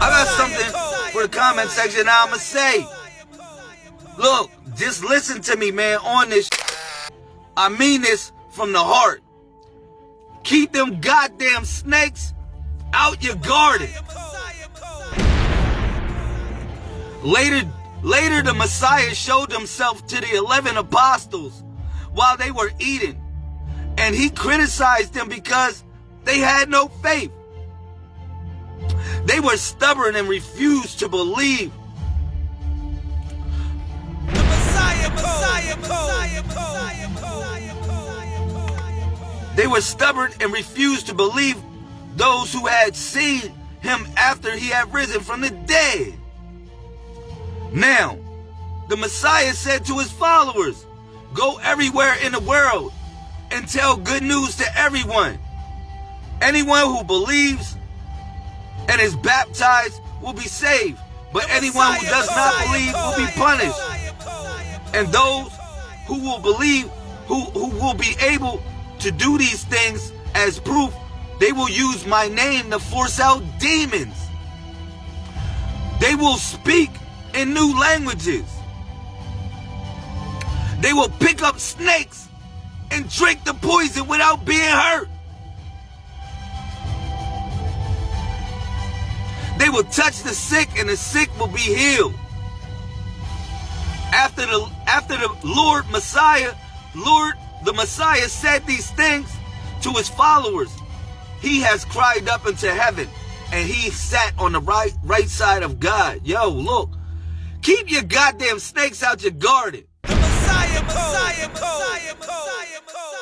I got something for the comment section now I'ma say. Look, just listen to me, man, on this. I mean this from the heart. Keep them goddamn snakes out your garden. Later, later the Messiah showed himself to the 11 apostles while they were eating. And he criticized them because they had no faith. They were stubborn and refused to believe. The Messiah, Messiah, Messiah, Messiah, They were stubborn and refused to believe those who had seen him after he had risen from the dead. Now, the Messiah said to his followers, Go everywhere in the world and tell good news to everyone. Anyone who believes and is baptized will be saved, but anyone who does not believe will be punished. And those who will believe, who, who will be able to do these things as proof, they will use my name to force out demons. They will speak in new languages. They will pick up snakes and drink the poison without being hurt. will touch the sick and the sick will be healed. After the, after the Lord Messiah, Lord the Messiah said these things to his followers, he has cried up into heaven and he sat on the right, right side of God. Yo, look, keep your goddamn snakes out your garden. The Messiah, Messiah, Messiah, Messiah, Messiah.